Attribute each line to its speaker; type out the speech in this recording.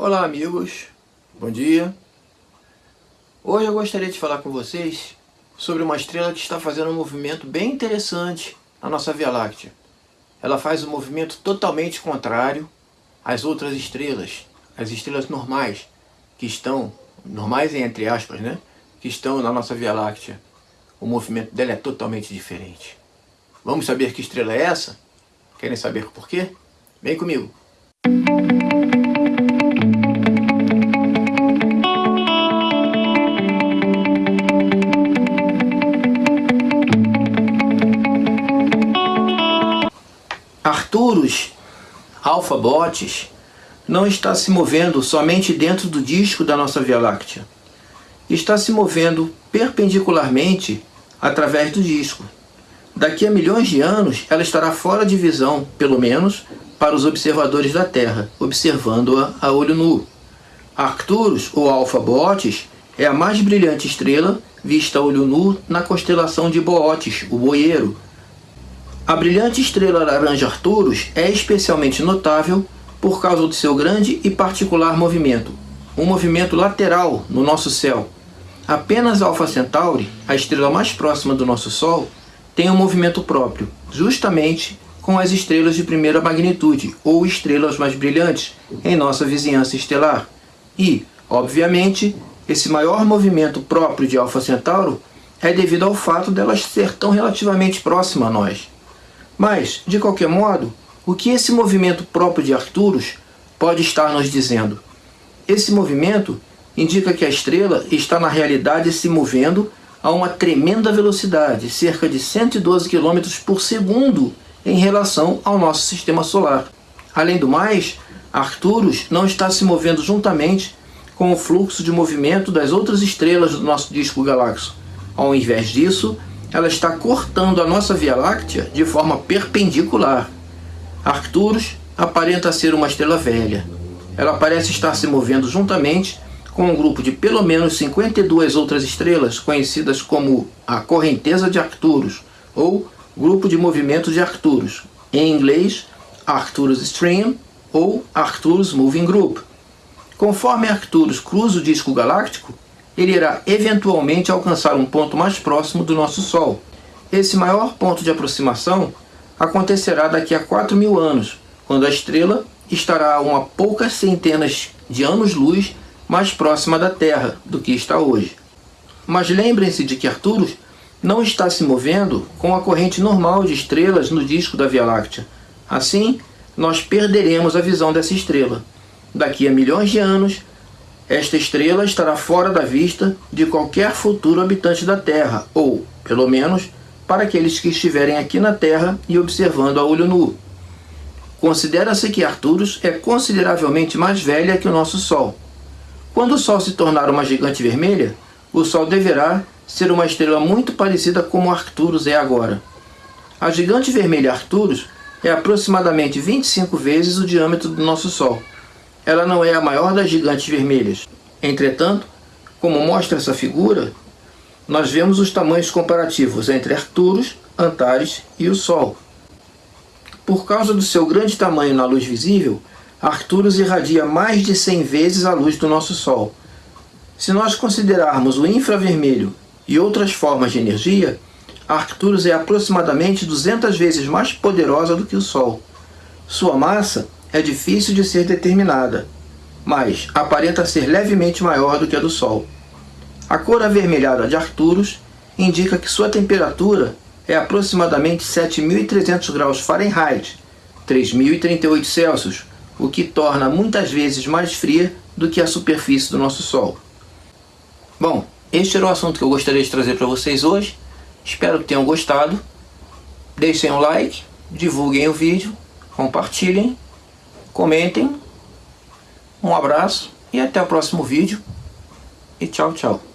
Speaker 1: Olá amigos, bom dia. Hoje eu gostaria de falar com vocês sobre uma estrela que está fazendo um movimento bem interessante na nossa Via Láctea. Ela faz um movimento totalmente contrário às outras estrelas, as estrelas normais, que estão, normais entre aspas, né? Que estão na nossa Via Láctea. O movimento dela é totalmente diferente. Vamos saber que estrela é essa? Querem saber por quê? Vem comigo! Arcturus Alpha Botes não está se movendo somente dentro do disco da nossa Via Láctea. Está se movendo perpendicularmente através do disco. Daqui a milhões de anos, ela estará fora de visão, pelo menos para os observadores da Terra, observando-a a olho nu. Arcturus, ou Alpha Botes, é a mais brilhante estrela vista a olho nu na constelação de Bootes, o Boieiro, a brilhante estrela laranja Arcturus é especialmente notável por causa do seu grande e particular movimento, um movimento lateral no nosso céu. Apenas Alpha Centauri, a estrela mais próxima do nosso Sol, tem um movimento próprio, justamente com as estrelas de primeira magnitude, ou estrelas mais brilhantes, em nossa vizinhança estelar. E, obviamente, esse maior movimento próprio de Alpha Centauro é devido ao fato dela ser tão relativamente próxima a nós. Mas, de qualquer modo, o que esse movimento próprio de Arcturus pode estar nos dizendo? Esse movimento indica que a estrela está na realidade se movendo a uma tremenda velocidade, cerca de 112 km por segundo em relação ao nosso sistema solar. Além do mais, Arcturus não está se movendo juntamente com o fluxo de movimento das outras estrelas do nosso disco galáxico. Ao invés disso, ela está cortando a nossa Via Láctea de forma perpendicular. Arcturus aparenta ser uma estrela velha. Ela parece estar se movendo juntamente com um grupo de pelo menos 52 outras estrelas conhecidas como a correnteza de Arcturus ou grupo de movimento de Arcturus, em inglês Arcturus Stream ou Arcturus Moving Group. Conforme Arcturus cruza o disco galáctico, ele irá eventualmente alcançar um ponto mais próximo do nosso Sol. Esse maior ponto de aproximação acontecerá daqui a 4 mil anos, quando a estrela estará a uma poucas centenas de anos-luz mais próxima da Terra do que está hoje. Mas lembrem-se de que Arcturus não está se movendo com a corrente normal de estrelas no disco da Via Láctea. Assim, nós perderemos a visão dessa estrela. Daqui a milhões de anos, esta estrela estará fora da vista de qualquer futuro habitante da Terra, ou, pelo menos, para aqueles que estiverem aqui na Terra e observando a olho nu. Considera-se que Arcturus é consideravelmente mais velha que o nosso Sol. Quando o Sol se tornar uma gigante vermelha, o Sol deverá ser uma estrela muito parecida como Arcturus é agora. A gigante vermelha Arcturus é aproximadamente 25 vezes o diâmetro do nosso Sol ela não é a maior das gigantes vermelhas. Entretanto, como mostra essa figura, nós vemos os tamanhos comparativos entre Arcturus, Antares e o Sol. Por causa do seu grande tamanho na luz visível, Arcturus irradia mais de 100 vezes a luz do nosso Sol. Se nós considerarmos o infravermelho e outras formas de energia, Arcturus é aproximadamente 200 vezes mais poderosa do que o Sol. Sua massa é difícil de ser determinada, mas aparenta ser levemente maior do que a do Sol. A cor avermelhada de Arcturus indica que sua temperatura é aproximadamente 7.300 graus Fahrenheit, 3.038 Celsius, o que torna muitas vezes mais fria do que a superfície do nosso Sol. Bom, este era o assunto que eu gostaria de trazer para vocês hoje. Espero que tenham gostado. Deixem um like, divulguem o vídeo, compartilhem comentem, um abraço e até o próximo vídeo. E tchau, tchau.